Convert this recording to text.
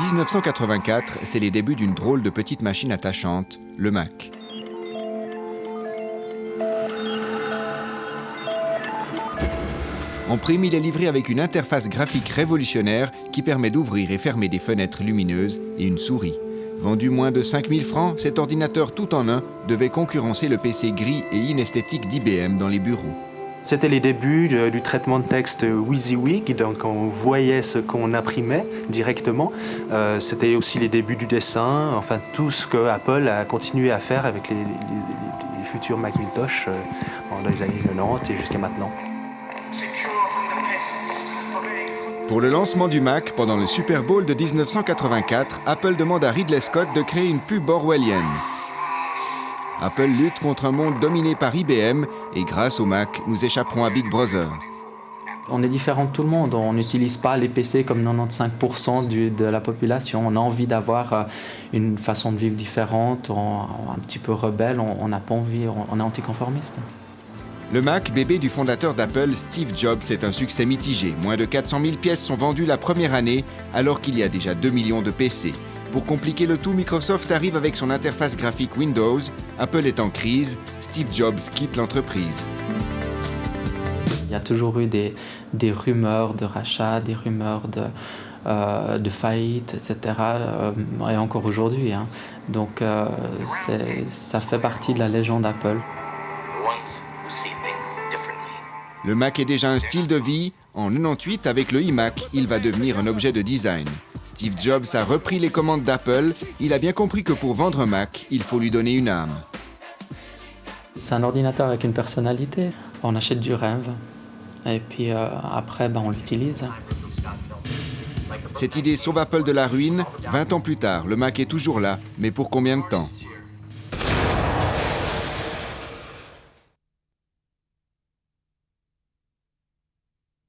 1984, c'est les débuts d'une drôle de petite machine attachante, le Mac. En prime, il est livré avec une interface graphique révolutionnaire qui permet d'ouvrir et fermer des fenêtres lumineuses et une souris. Vendu moins de 5000 francs, cet ordinateur tout en un devait concurrencer le PC gris et inesthétique d'IBM dans les bureaux. C'était les débuts du traitement de texte WYSIWYG, donc on voyait ce qu'on imprimait directement. Euh, c'était aussi les débuts du dessin, enfin tout ce que Apple a continué à faire avec les, futurs Macintosh euh, dans les années 90 et jusqu'à maintenant. Pour le lancement du Mac, pendant le Super Bowl de 1984, Apple demande à Ridley Scott de créer une pub orwellienne. Apple lutte contre un monde dominé par IBM et grâce au Mac, nous échapperons à Big Brother. On est différent de tout le monde, on n'utilise pas les PC comme 95% de la population. On a envie d'avoir euh, une façon de vivre différente, un petit peu rebelle, on n'a pas envie, on est anticonformiste. Le Mac, bébé du fondateur d'Apple, Steve Jobs, est un succès mitigé. Moins de 400 000 pièces sont vendues la première année, alors qu'il y a déjà 2 millions de PC. Pour compliquer le tout, Microsoft arrive avec son interface graphique Windows. Apple est en crise. Steve Jobs quitte l'entreprise. Il y a toujours eu des, rumeurs de rachat, des rumeurs de, euh, de faillite, etc. Euh, et encore aujourd'hui. Hein. Donc euh, ça fait partie de la légende Apple. Le Mac est déjà un style de vie. En 98, avec le iMac, il va devenir un objet de design. Steve Jobs a repris les commandes d'Apple. Il a bien compris que pour vendre un Mac, il faut lui donner une âme. C'est un ordinateur avec une personnalité. On achète du rêve. Et puis euh, après, ben, on l'utilise. Cette idée sauve Apple de la ruine. 20 ans plus tard, le Mac est toujours là, mais pour combien de temps?